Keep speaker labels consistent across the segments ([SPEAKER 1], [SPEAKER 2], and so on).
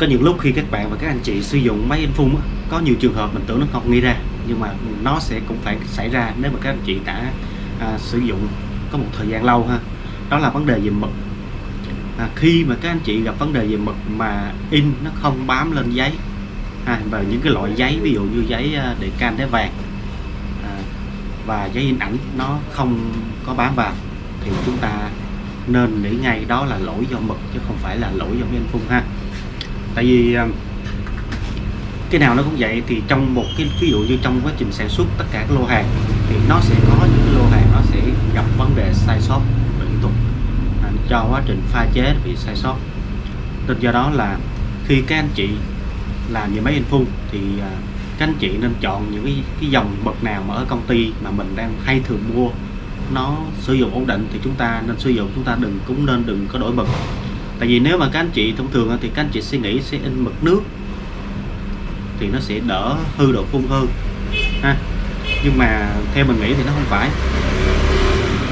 [SPEAKER 1] có những lúc khi các bạn và các anh chị sử dụng máy in phun có nhiều trường hợp mình tưởng nó không nghĩ ra nhưng mà nó sẽ cũng phải xảy ra nếu mà các anh chị đã à, sử dụng có một thời gian lâu ha. Đó là vấn đề về mực. À, khi mà các anh chị gặp vấn đề về mực mà in nó không bám lên giấy à, và những cái loại giấy ví dụ như giấy để đề can đế vàng à, và giấy in ảnh nó không có bám vào thì chúng ta nên nghĩ ngay đó là lỗi do mực chứ không phải là lỗi do máy in phun ha tại vì ờ, cái nào nó cũng vậy thì trong một cái ví dụ như trong quá trình sản xuất tất cả các lô hàng thì nó sẽ có những cái lô hàng nó sẽ gặp vấn đề sai sót liên tục. À, cho quá trình pha chế bị sai sót. Nên do đó là khi các anh chị làm về máy in phun thì à, các anh chị nên chọn những cái, cái dòng bậc nào mà ở công ty mà mình đang hay thường mua nó sử dụng ổn định thì chúng ta nên sử dụng chúng ta đừng cũng nên đừng có đổi bậc tại vì nếu mà các anh chị thông thường thì các anh chị suy nghĩ sẽ in mực nước thì nó sẽ đỡ hư độ phun hơn ha. Nhưng mà theo mình nghĩ thì nó không phải.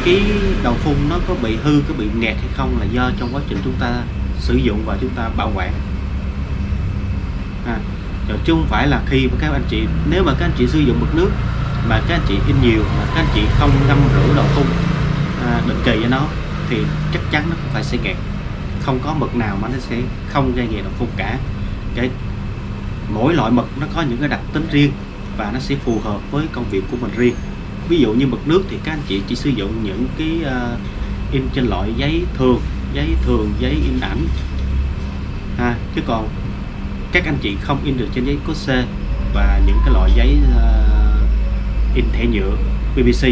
[SPEAKER 1] Cái đầu phun nó có bị hư có bị nghẹt hay không là do trong quá trình chúng ta sử dụng và chúng ta bảo quản à, chứ không phải là khi mà các anh chị nếu mà các anh chị sử dụng mực nước mà các anh chị in nhiều mà các anh chị không ngâm rửa đầu phun à, định kỳ cho nó thì chắc chắn nó cũng phải sẽ nghẹt không có mực nào mà nó sẽ không gây nghiện đầu phun cả. Cái mỗi loại mực nó có những cái đặc tính riêng và nó sẽ phù hợp với công việc của mình riêng. Ví dụ như mực nước thì các anh chị chỉ sử dụng những cái uh, in trên loại giấy thường giấy thường giấy in ảnh. Ha chứ còn các anh chị không in được trên giấy có C và những cái loại giấy uh, in thẻ nhựa PVC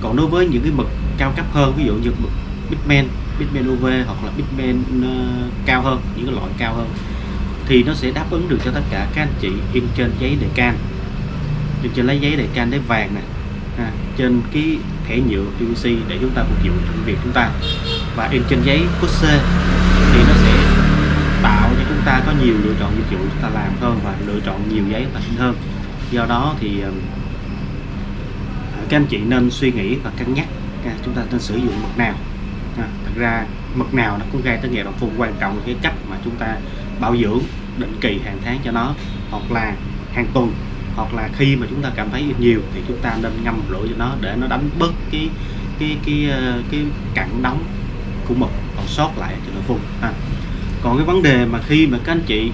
[SPEAKER 1] còn đối với những cái mực cao cấp hơn ví dụ như mực Bitmen Bitmen UV hoặc là Bitmen uh, ờ, cao hơn những cái loại cao hơn thì nó sẽ đáp ứng được cho tất cả các anh chị in trên giấy đề can. In trên lấy giấy đề can để vàng nè. À, trên cái thẻ nhựa PVC để chúng ta phục vụ công việc chúng ta. Và in trên giấy cốt C thì nó sẽ tạo cho chúng ta có nhiều lựa chọn dịch vụ chúng ta làm hơn và lựa chọn nhiều giấy và in hơn. Do đó thì ờ, à, các anh chị nên suy nghĩ và cân nhắc à, chúng ta nên sử dụng mực nào à, thật ra mực nào nó cũng gây tới nghèo đồng phun quan trọng là cái cách mà chúng ta bảo dưỡng định kỳ hàng tháng cho nó. Hoặc là hàng tuần hoặc là khi mà chúng ta cảm thấy ít nhiều thì chúng ta nên ngâm rửa cho nó để nó đánh bớt cái cái cái cái, cái cặn đóng của mực còn sót lại cho nó phun ha. còn cái vấn đề mà khi mà các anh chị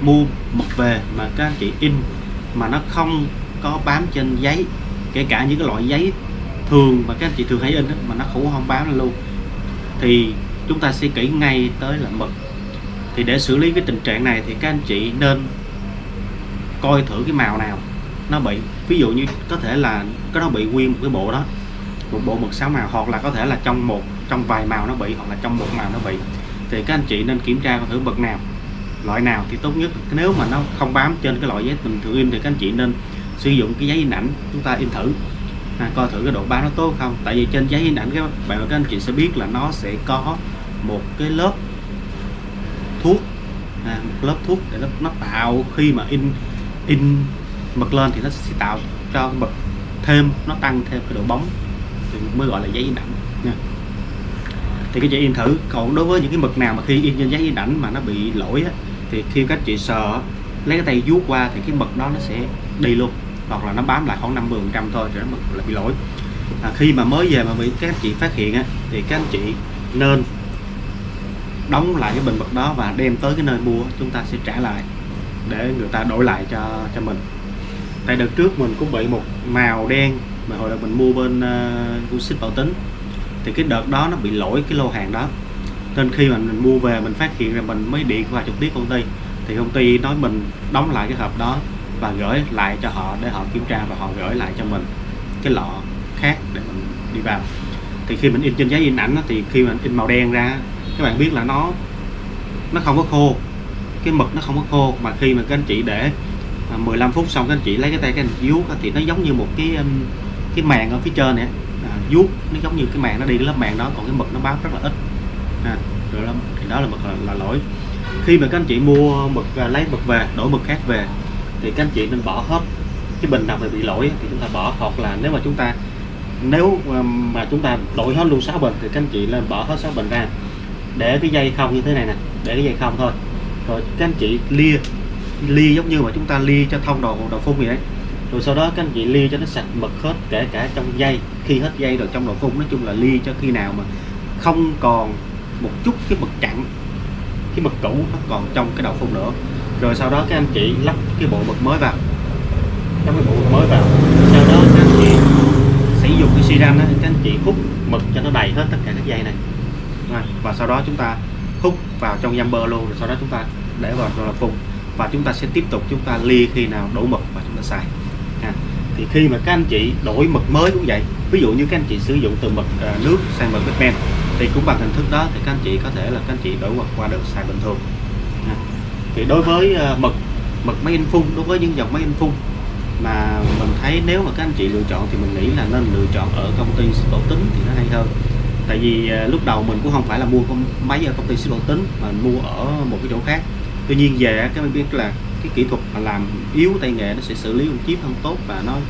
[SPEAKER 1] mua mực về mà các anh chị in mà nó không có bám trên giấy kể cả những cái loại giấy thường mà các anh chị thường hay in đó, mà nó cũng không bám lên luôn thì chúng ta sẽ kỹ ngay tới là mực. Thì để xử lý cái tình trạng này thì các anh chị nên coi thử cái màu nào. Nó bị, ví dụ như có thể là cái nó bị nguyên một cái bộ đó, một bộ mực sáu màu, hoặc là có thể là trong một, trong vài màu nó bị, hoặc là trong một màu nó bị. Thì các anh chị nên kiểm tra thử mực nào. Loại nào thì tốt nhất. Nếu mà nó không bám trên cái loại giấy bình thường in thì các anh chị nên sử dụng cái giấy in ảnh chúng ta in thử à, coi thử cái độ bám nó tốt không? Tại vì trên giấy in ảnh các bạn và các anh chị sẽ biết là nó sẽ có một cái lớp thuốc à, một lớp thuốc để nó, nó tạo khi mà in in mực lên thì nó sẽ tạo cho mực thêm nó tăng thêm cái độ bóng. Thì mới gọi là giấy in ảnh. Nha. Thì các chị in thử. Còn đối với những cái mực nào mà khi in trên giấy in ảnh mà nó bị lỗi á, thì khi các chị sờ lấy cái tay vuốt qua thì cái mực đó nó sẽ đi luôn hoặc là nó bám lại khoảng 50 phần trăm thôi thì nó là bị lỗi. À, khi mà mới về mà bị các anh chị phát hiện á, thì các anh chị nên đóng lại cái bình bật đó và đem tới cái nơi mua chúng ta sẽ trả lại để người ta đổi lại cho cho mình. Tại đợt trước mình cũng bị một màu đen mà hồi đó mình mua bên ờ, uh, xích bảo tính thì cái đợt đó nó bị lỗi cái lô hàng đó. Nên khi mà mình mua về mình phát hiện là mình mới điện qua trực tiếp công ty thì công ty nói mình đóng lại cái hộp đó và gửi lại cho họ để họ kiểm tra và họ gửi lại cho mình cái lọ khác để mình đi vào. Thì khi mình in trên giấy in ảnh thì khi mình in màu đen ra các bạn biết là nó nó không có khô cái mực nó không có khô. Mà khi mà các anh chị để à, 15 phút xong các anh chị lấy cái tay các anh chị vuốt thì nó giống như một cái um, cái màng ở phía trên này à, vuốt nó giống như cái màng nó đi cái lớp màng đó còn cái mực nó bám rất là ít. À, rồi đó, thì đó là mực là, là lỗi. Khi mà các anh chị mua mực à, lấy mực về đổi mực khác về thì các anh chị nên bỏ hết cái bình nào mà bị lỗi thì chúng ta bỏ. Hoặc là nếu mà chúng ta, nếu ờ, mà chúng ta đổi hết luôn 6 bình thì các anh chị lên bỏ hết 6 bình ra. Để cái dây không như thế này nè, để cái dây không thôi. Rồi các anh chị lia lia giống như mà chúng ta lia cho thông đầu đầu phun vậy đấy. Rồi sau đó các anh chị lia cho nó sạch mực hết, kể cả trong dây, khi hết dây rồi trong đầu phun, nói chung là lia cho khi nào mà không còn một chút cái mực chặn cái mực cũ nó còn trong cái đầu phun nữa rồi sau đó các anh chị lắp cái bộ mực mới vào. Lắp cái bộ mực mới vào. Sau đó các anh chị sử dụng cái xi ranh đó, các anh chị hút mực cho nó đầy hết tất cả các dây này. Và sau đó chúng ta hút vào trong jumper luôn rồi sau đó chúng ta để vào đầu phun. Và chúng ta sẽ tiếp tục chúng ta ly khi nào đổ mực và chúng ta xài. À, thì khi mà các anh chị đổi mực mới cũng vậy. Ví dụ như các anh chị sử dụng từ mực à, nước sang mực Batman thì cũng bằng hình thức đó thì các anh chị có thể là các anh chị đổi mực qua được xài bình thường thì đối với ờ, mực mực máy in phun, đối với những dòng máy in phun mà mình thấy nếu mà các anh chị lựa chọn thì mình nghĩ là nên lựa chọn ở công ty ship bảo tính thì nó hay hơn. Tại vì ờ, lúc đầu mình cũng không phải là mua con máy ở công ty ship bảo tính mà mình mua ở một cái chỗ khác. Tuy nhiên về các bạn biết là cái kỹ thuật mà làm yếu tay nghề nó sẽ xử lý con chip không tốt và nó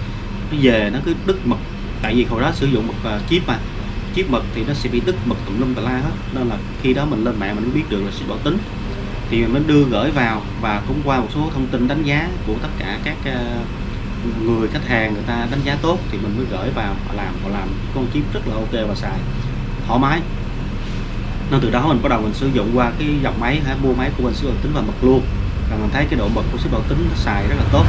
[SPEAKER 1] nó về nó cứ đứt mực. Tại vì hồi đó sử dụng mực ờ, chip mà, chip mực thì nó sẽ bị đứt mực tùm lum tà la hết. Nên là khi đó mình lên mạng mình biết được là sẽ bảo tính thì mình mới đưa gửi vào và cũng qua một số thông tin đánh giá của tất cả các ờ, người khách hàng người ta đánh giá tốt thì mình mới gửi vào họ làm. Họ làm con chip rất là ok và xài, thoải mái. Nên từ đó mình bắt đầu mình sử dụng qua cái dòng máy hả, mua máy của mình sử dụng tính và mật luôn. Và mình thấy cái độ mật của sức bảo tính nó xài rất là tốt.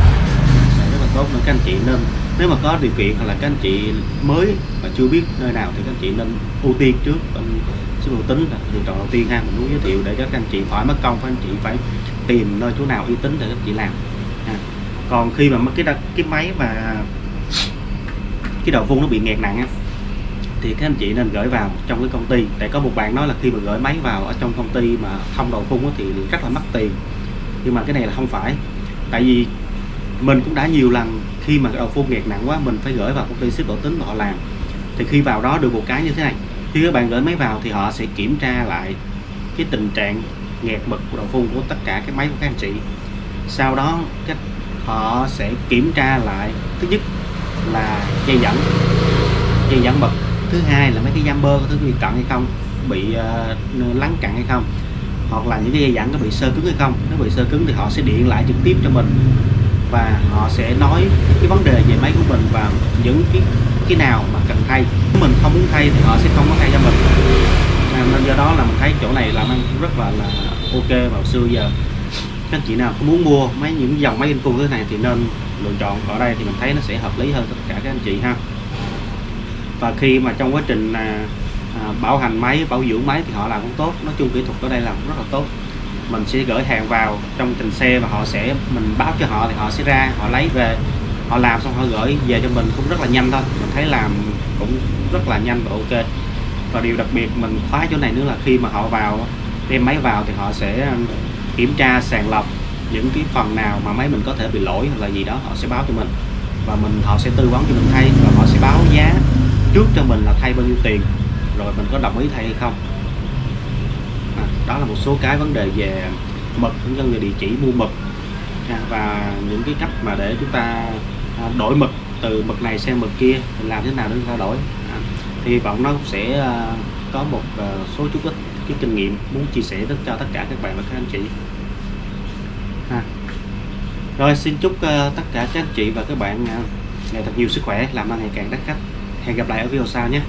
[SPEAKER 1] Xài rất là tốt nên các anh chị nên, nếu mà có điều kiện hoặc là các anh chị mới mà chưa biết nơi nào thì các anh chị nên ưu tiên trước bên sức tính là lựa chọn đầu tiên ha mình muốn giới thiệu để cho các anh chị khỏi mất công, các anh chị phải tìm nơi chỗ nào uy tín để các chị làm. Ha. còn khi mà cái cái máy mà cái đầu phun nó bị nghẹt nặng á, thì các anh chị nên gửi vào trong cái công ty. Tại có một bạn nói là khi mà gửi máy vào ở trong công ty mà thông đầu phun thì rất là mất tiền. Nhưng mà cái này là không phải. Tại vì mình cũng đã nhiều lần khi mà đầu phun nghẹt nặng quá, mình phải gửi vào công ty ship độ tính họ làm. Thì khi vào đó được một cái như thế này khi các bạn gửi máy vào thì họ sẽ kiểm tra lại cái tình trạng nghẹt mực của đầu phun của tất cả các máy của các anh chị. Sau đó cách họ sẽ kiểm tra lại thứ nhất là dây dẫn dây dẫn bật thứ hai là mấy cái jumper có thứ bị cận hay không bị uh, lắng cặn hay không hoặc là những cái dây dẫn có bị sơ cứng hay không. Nếu bị sơ cứng thì họ sẽ điện lại trực tiếp cho mình và họ sẽ nói cái vấn đề về máy của mình và những cái cái nào mà cần thay. Mình không muốn thay thì họ sẽ không có thay cho mình. À, nên do đó là mình thấy chỗ này làm ăn rất là là ok vào xưa giờ. Các chị nào có muốn mua mấy những dòng máy in full thế này thì nên lựa chọn. Ở đây thì mình thấy nó sẽ hợp lý hơn tất cả các anh chị ha. Và khi mà trong quá trình à, à, bảo hành máy bảo dưỡng máy thì họ làm cũng tốt. Nói chung kỹ thuật ở đây làm cũng rất là tốt. Mình sẽ gửi hàng vào trong trình xe và họ sẽ mình báo cho họ thì họ sẽ ra họ lấy về họ làm xong họ gửi về cho mình cũng rất là nhanh thôi. Mình thấy làm cũng rất là nhanh và ok. Và điều đặc biệt mình khóa chỗ này nữa là khi mà họ vào đem máy vào thì họ sẽ um, kiểm tra sàng lọc những cái phần nào mà máy mình có thể bị lỗi hoặc là gì đó họ sẽ báo cho mình. Và mình họ sẽ tư vấn cho mình thay và họ sẽ báo giá trước cho mình là thay bao nhiêu tiền. Rồi mình có đồng ý thay hay không. À, đó là một số cái vấn đề về mực cũng như về địa chỉ mua mực. À, và những cái cách mà để chúng ta đổi mực từ mực này sang mực kia làm thế nào để chúng ta đổi. À, thì hy vọng nó sẽ à, có một à, số chút ít cái kinh nghiệm muốn chia sẻ đến cho tất cả các bạn và các anh chị. À. rồi xin chúc à, tất cả các anh chị và các bạn ngày thật nhiều sức khỏe làm ăn ngày càng đắt khách. Hẹn gặp lại ở video sau nhé.